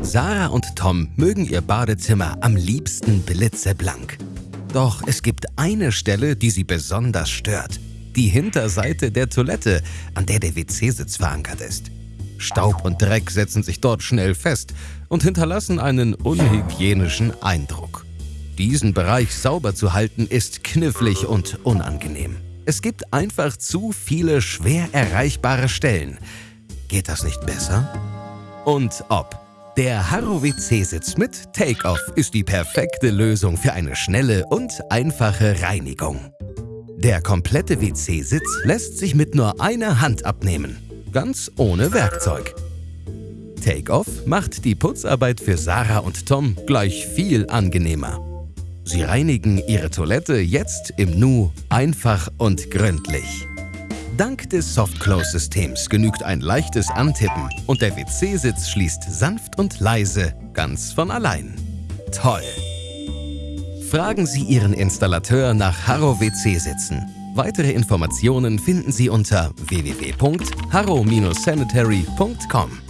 Sarah und Tom mögen ihr Badezimmer am liebsten blitzeblank. Doch es gibt eine Stelle, die sie besonders stört. Die Hinterseite der Toilette, an der der WC-Sitz verankert ist. Staub und Dreck setzen sich dort schnell fest und hinterlassen einen unhygienischen Eindruck. Diesen Bereich sauber zu halten ist knifflig und unangenehm. Es gibt einfach zu viele schwer erreichbare Stellen. Geht das nicht besser? Und ob. Der Harrow WC-Sitz mit Take-Off ist die perfekte Lösung für eine schnelle und einfache Reinigung. Der komplette WC-Sitz lässt sich mit nur einer Hand abnehmen, ganz ohne Werkzeug. Take-Off macht die Putzarbeit für Sarah und Tom gleich viel angenehmer. Sie reinigen ihre Toilette jetzt im Nu einfach und gründlich. Dank des Soft-Close-Systems genügt ein leichtes Antippen und der WC-Sitz schließt sanft und leise ganz von allein. Toll! Fragen Sie Ihren Installateur nach Harrow WC-Sitzen. Weitere Informationen finden Sie unter www.harrow-sanitary.com.